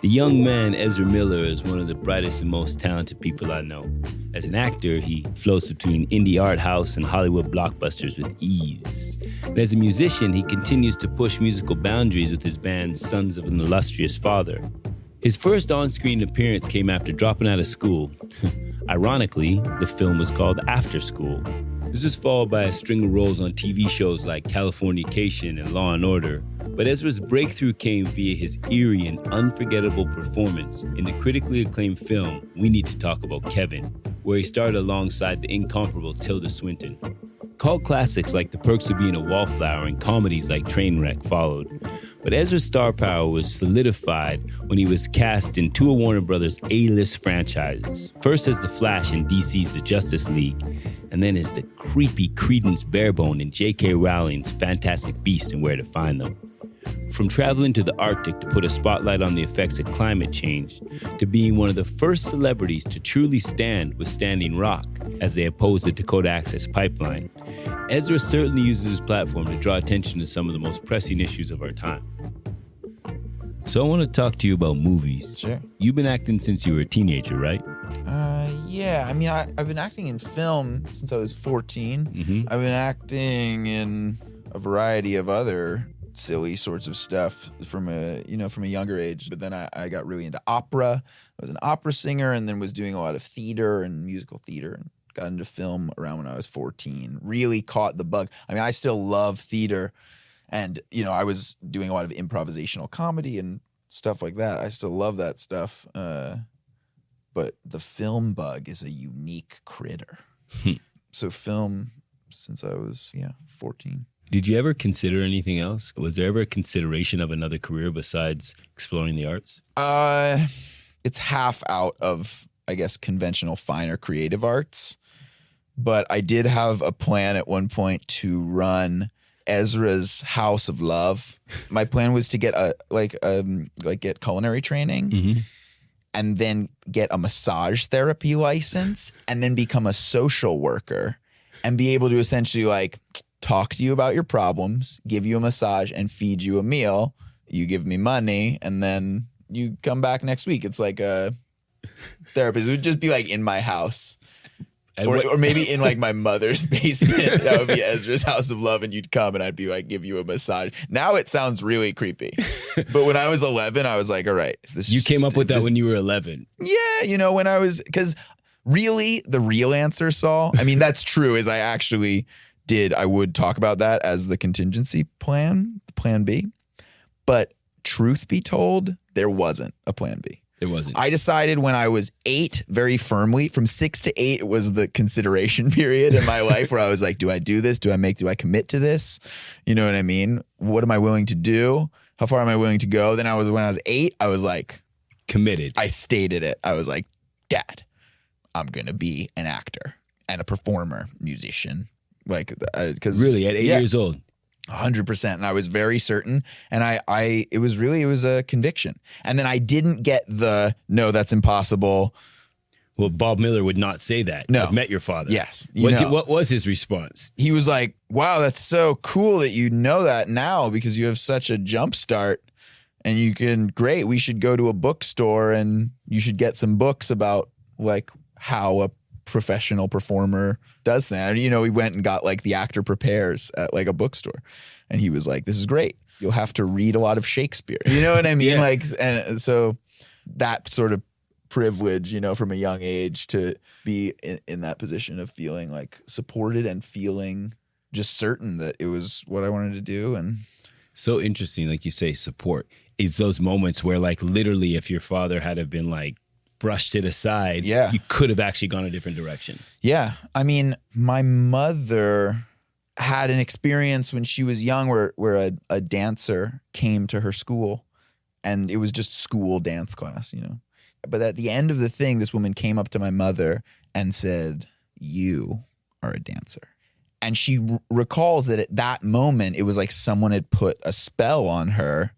The young man, Ezra Miller, is one of the brightest and most talented people I know. As an actor, he floats between indie art house and Hollywood blockbusters with ease. And as a musician, he continues to push musical boundaries with his band Sons of an Illustrious Father. His first on screen appearance came after dropping out of school. Ironically, the film was called After School. This was followed by a string of roles on TV shows like Californication and Law and Order, but Ezra's breakthrough came via his eerie and unforgettable performance in the critically acclaimed film We Need to Talk About Kevin, where he starred alongside the incomparable Tilda Swinton. Cult classics like The Perks of Being a Wallflower and comedies like Trainwreck followed. But Ezra's star power was solidified when he was cast in two of Warner Brothers' A-list franchises. First as The Flash in DC's The Justice League, and then as the creepy Credence Barebone in J.K. Rowling's Fantastic Beasts and Where to Find Them. From traveling to the Arctic to put a spotlight on the effects of climate change, to being one of the first celebrities to truly stand with Standing Rock as they oppose the Dakota Access Pipeline, Ezra certainly uses his platform to draw attention to some of the most pressing issues of our time. So I want to talk to you about movies. Sure. You've been acting since you were a teenager, right? Uh, yeah. I mean, I, I've been acting in film since I was 14. Mm-hmm. I've been acting in a variety of other silly sorts of stuff from a you know from a younger age. But then I, I got really into opera. I was an opera singer, and then was doing a lot of theater and musical theater, and got into film around when I was 14. Really caught the bug. I mean, I still love theater, and you know, I was doing a lot of improvisational comedy and stuff like that. I still love that stuff. Uh, but the film bug is a unique critter. Hmm. so film since I was yeah 14. Did you ever consider anything else? Was there ever a consideration of another career besides exploring the arts? Uh, it's half out of I guess conventional finer creative arts, but I did have a plan at one point to run Ezra's House of Love. My plan was to get a like um like get culinary training Mm-hmm. and then get a massage therapy license and then become a social worker and be able to essentially like talk to you about your problems, give you a massage and feed you a meal. You give me money and then you come back next week. It's like a therapist. It would just be like in my house. Or, or maybe in like my mother's basement. that would be Ezra's house of love, and you'd come and I'd be like, give you a massage. Now it sounds really creepy. But when I was 11, I was like, all right. This you came up with that when you were 11. yeah, you know, when I was because really the real answer, Sol. I mean, that's true. Is I actually did. I would talk about that as the contingency plan, the plan B. But truth be told, there wasn't a plan B. There wasn't. I decided when I was eight, very firmly, from six to eight was the consideration period in my life where I was like, do I do this? Do I make, do I commit to this? You know what I mean? What am I willing to do? How far am I willing to go? Then I was, when I was eight, I was like, Committed. I stated it. I was like, Dad, I'm gonna be an actor and a performer, musician. Like, uh, because really, at eight years old. Hundred percent. And I was very certain. And I, I, it was really, it was a conviction. And then I didn't get the no, that's impossible. Well, Bob Miller would not say that. No. I've met your father. Yes, you What, know. did- what was his response? He was like, "Wow, that's so cool that you know that now because you have such a jump start." And you can great. We should go to a bookstore and you should get some books about like how a professional performer does that. You know, we went and got like the actor prepares at like a bookstore, and he was like, "This is great. You'll have to read a lot of Shakespeare." You know what I mean? Yeah. Like, and so that sort of privilege, you know, from a young age to be in, in that position of feeling like supported and feeling just certain that it was what I wanted to do. And So interesting, like you say, support. It's those moments where, like, literally, if your father had have been like brushed it aside, Yeah. you could have actually gone a different direction. yeah, I mean, my mother had an experience when she was young where where a, a dancer came to her school and it was just school dance class, you know. But at the end of the thing, this woman came up to my mother and said, You are a dancer. And she r- recalls that at that moment, it was like someone had put a spell on her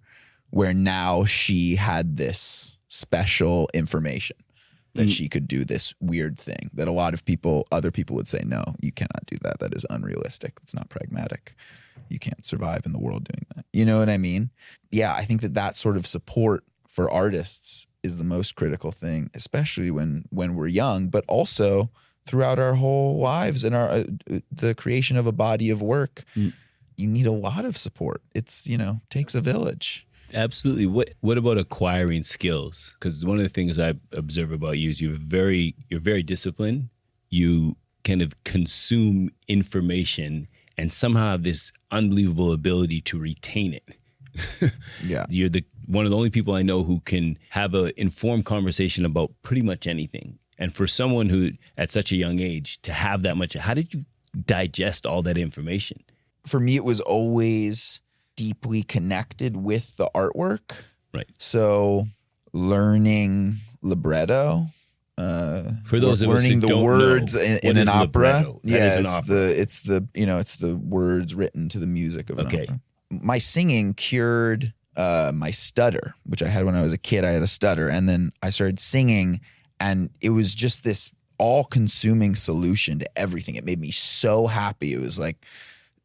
where now she had this special information that Mm. she could do this weird thing that a lot of people, other people would say, no, you cannot do that. That is unrealistic. It's not pragmatic. You can't survive in the world doing that. You know what I mean? Yeah, I think that that sort of support for artists is the most critical thing, especially when when we're young, but also throughout our whole lives and our uh, the creation of a body of work. Mm. You need a lot of support. It's you know takes a village. Absolutely. What What about acquiring skills? Because one of the things I observe about you is you're very you're very disciplined. You kind of consume information and somehow have this unbelievable ability to retain it. Yeah. You're the one of the only people I know who can have an informed conversation about pretty much anything. And for someone who at such a young age to have that much, how did you digest all that information? For me, it was always deeply connected with the artwork. Right. So learning libretto. Uh, For those learning the words know, in, in an opera. Yeah, an it's opera. the it's the you know it's the words written to the music of an Okay. opera. My singing cured uh, my stutter, which I had when I was a kid. I had a stutter, and then I started singing, and it was just this all-consuming solution to everything. It made me so happy. It was like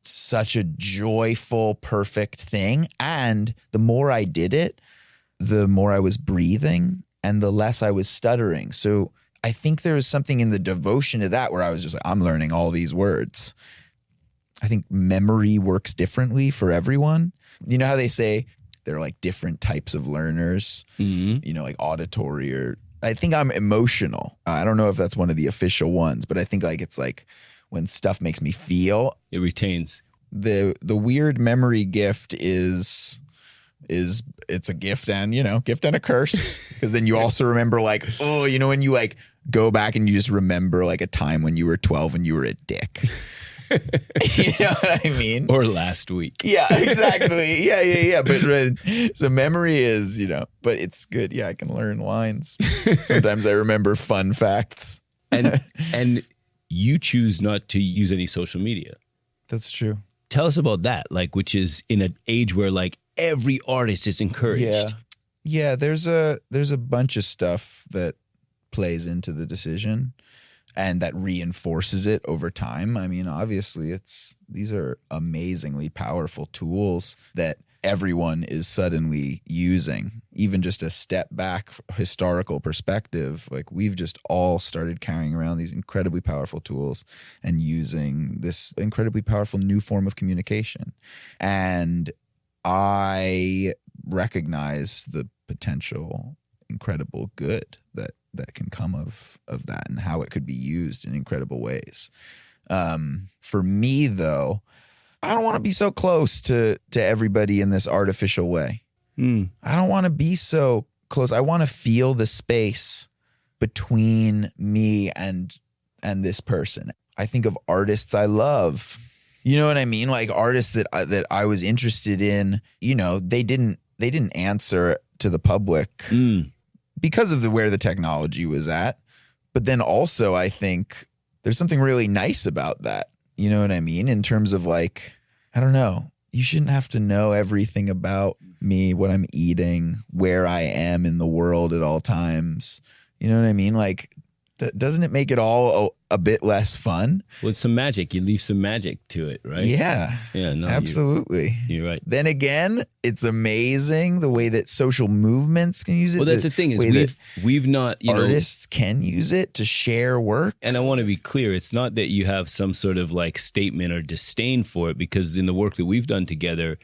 such a joyful, perfect thing. And the more I did it, the more I was breathing and the less I was stuttering. So I think there was something in the devotion to that where I was just like, I'm learning all these words. I think memory works differently for everyone. You know how they say there are like different types of learners, Mm-hmm. you know, like auditory or I think I'm emotional. I don't know if that's one of the official ones, but I think like it's like when stuff makes me feel. It retains. the the weird memory gift is is it's a gift and you know gift and a curse. Because then you also remember like oh you know when you like go back and you just remember like a time when you were 12 and you were a dick. You know what i mean? Or last week. yeah exactly. Yeah yeah yeah. But so memory is you know but it's good. Yeah i can learn lines. Sometimes i remember fun facts. And and you choose not to use any social media. that's true Tell us about that, like which is in an age where like every artist is encouraged. Yeah. Yeah, there's a there's a bunch of stuff that plays into the decision and that reinforces it over time. I mean, obviously it's these are amazingly powerful tools that everyone is suddenly using. Even just a step back historical perspective, like we've just all started carrying around these incredibly powerful tools and using this incredibly powerful new form of communication. And I recognize the potential incredible good that that can come of of that and how it could be used in incredible ways. Um, for me though, I don't want to be so close to to everybody in this artificial way. Mm. I don't want to be so close. I want to feel the space between me and and this person. I think of artists I love. You know what I mean? Like artists that I, that I was interested in, you know, they didn't they didn't answer to the public Mm. because of the where the technology was at. But then also I think there's something really nice about that. You know what I mean? In terms of like, I don't know. You shouldn't have to know everything about me, what I'm eating, where I am in the world at all times. You know what I mean? Like, doesn't it make it all a, a bit less fun? With some magic, you leave some magic to it, right? Yeah, Yeah. No. absolutely. You're right. Then again, it's amazing the way that social movements can use it. Well, that's the thing is we've we've not you know artists can use it to share work. and I want to be clear, it's not that you have some sort of like statement or disdain for it, because in the work that we've done together,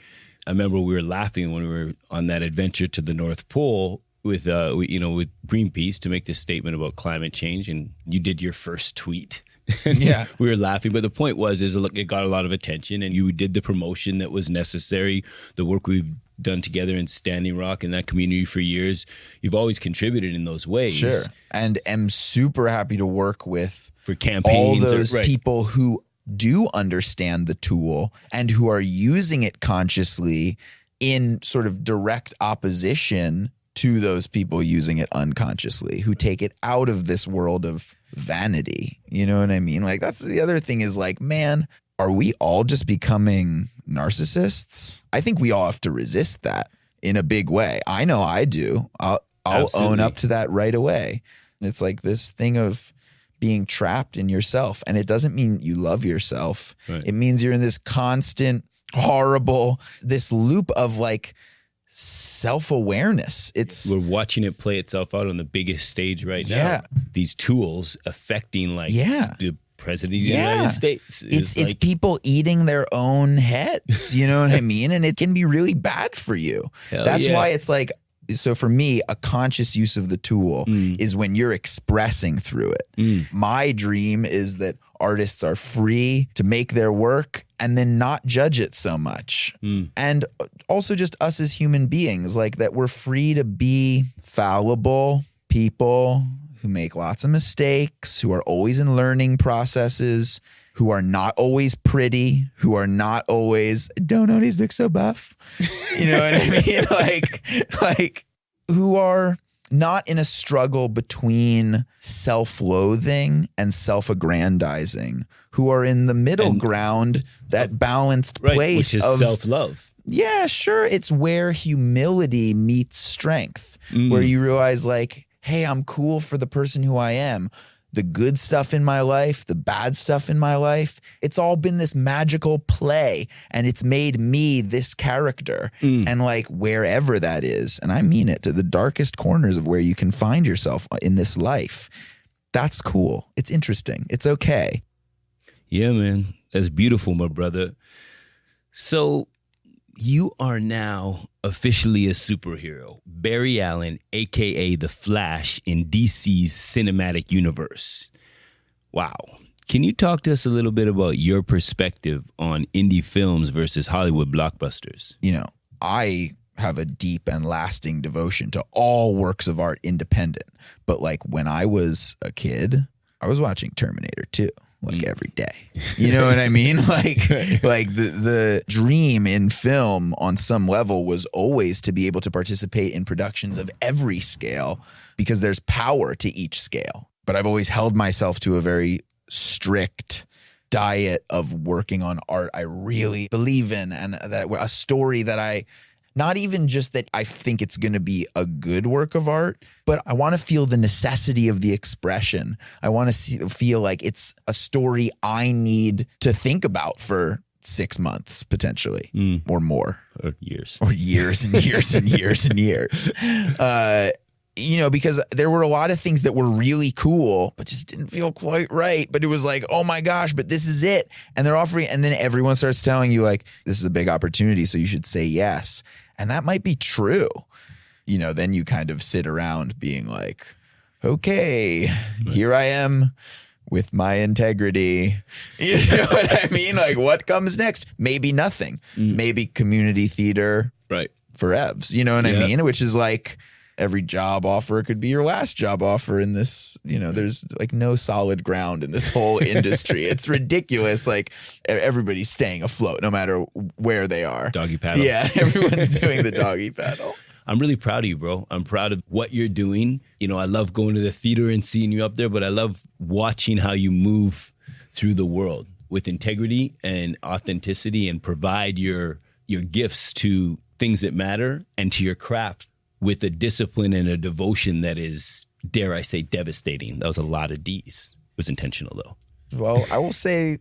I remember we were laughing when we were on that adventure to the North Pole with, uh, you know, with Greenpeace to make this statement about climate change, and you did your first tweet. Yeah. we were laughing, but the point was, is look, it got a lot of attention, and you did the promotion that was necessary. The work we've done together in Standing Rock and that community for years, you've always contributed in those ways. Sure. And am super happy to work with For all campaigns, or- those right. people who do understand the tool and who are using it consciously in sort of direct opposition to those people using it unconsciously who take it out of this world of vanity. You know what I mean? Like that's the other thing is like, man, are we all just becoming narcissists? I think we all have to resist that in a big way. I know I do. I'll I'll own up to that right away. And It's like this thing of being trapped in yourself. And it doesn't mean you love yourself. Right. It means you're in this constant, horrible, this loop of like self awareness. It's We're watching it play itself out on the biggest stage right now. Yeah. These tools affecting like Yeah. the president of the Yeah. United States. it's it's like, people eating their own heads. You know what I mean? And it can be really bad for you. That's yeah. why it's like so for me, a conscious use of the tool Mm. is when you're expressing through it. Mm. My dream is that artists are free to make their work and then not judge it so much. Mm. And also just us as human beings, like that we're free to be fallible people who make lots of mistakes, who are always in learning processes, who are not always pretty, who are not always don't always look so buff. You know what I mean? Like like who are not in a struggle between self-loathing and self-aggrandizing, who are in the middle And- ground, that balanced right, place which is of self love. Yeah, sure. It's where humility meets strength, Mm. where you realize, like, hey, I'm cool for the person who I am. The good stuff in my life, the bad stuff in my life, it's all been this magical play and it's made me this character. Mm. And like wherever that is, and I mean it to the darkest corners of where you can find yourself in this life, that's cool. It's interesting. It's okay. Yeah, man. That's beautiful, my brother. So you are now officially a superhero. Barry Allen, aka The Flash, in DC's cinematic universe. Wow. Can you talk to us a little bit about your perspective on indie films versus Hollywood blockbusters? you know, I have a deep and lasting devotion to all works of art independent. But like when I was a kid, I was watching Terminator 2 like mm. every day. You know what I mean? Like like the the dream in film on some level was always to be able to participate in productions of every scale because there's power to each scale. But I've always held myself to a very strict diet of working on art I really believe in and that a story that I not even just that I think it's going to be a good work of art, but I want to feel the necessity of the expression. I want to see, feel like it's a story I need to think about for six months potentially Mm. or more Or years? or years and years and years and years. Uh, you know, because there were a lot of things that were really cool, but just didn't feel quite right. But it was like, oh my gosh, but this is it. And they're offering, and then everyone starts telling you, like, this is a big opportunity. So you should say yes. And that might be true. You know, then you kind of sit around being like, okay, here I am with my integrity. You know what I mean? Like, what comes next? Maybe nothing. Mm. Maybe community theater Right. for Evs. You know what Yeah. I mean? Which is like every job offer could be your last job offer in this. You know, mm-hmm. there's like no solid ground in this whole industry. it's ridiculous. Like everybody's staying afloat no matter where they are. Doggy paddle. Yeah, everyone's doing the doggy paddle. I'm really proud of you, bro. I'm proud of what you're doing. You know, I love going to the theater and seeing you up there, but I love watching how you move through the world with integrity and authenticity and provide your your gifts to things that matter and to your craft with a discipline and a devotion that is, dare I say, devastating. That was a lot of D's. It was intentional though. Well, I will say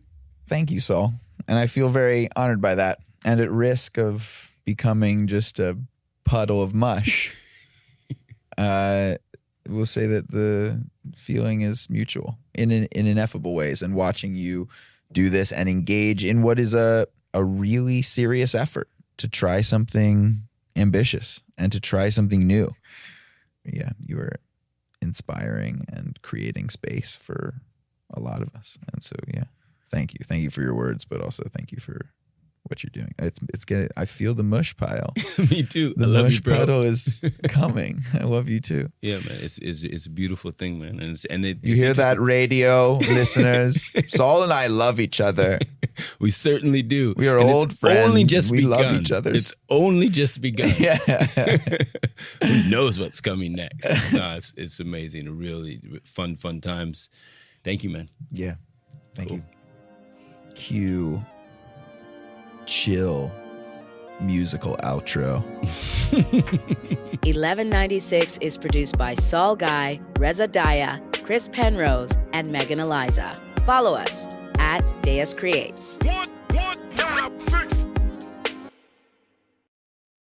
thank you, Sol. And I feel very honored by that. And at risk of becoming just a puddle of mush, uh, we'll say that the feeling is mutual in, in, in ineffable ways. And watching you do this and engage in what is a, a really serious effort to try something ambitious and to try something new. Yeah, you are inspiring and creating space for a lot of us. And so, yeah, thank you. Thank you for your words, but also thank you for what you're doing. It's it's getting. I feel the mush pile. Me too. The mush you, puddle is coming. I love you too. Yeah, man. It's, it's it's a beautiful thing, man. And it's, and it, You it's hear that, radio listeners? Sol and I love each other. We certainly do. We are And old it's Only friends. just We love each other. It's only just begun. Yeah. Who knows what's coming next? no, it's it's amazing. Really fun, fun times. Thank you, man. Yeah. Thank you. Cue chill musical outro. 1196 is produced by Sol Guy, Reza Daya, Chris Penrose, and Megan Eliza. Follow us at Deus Creates.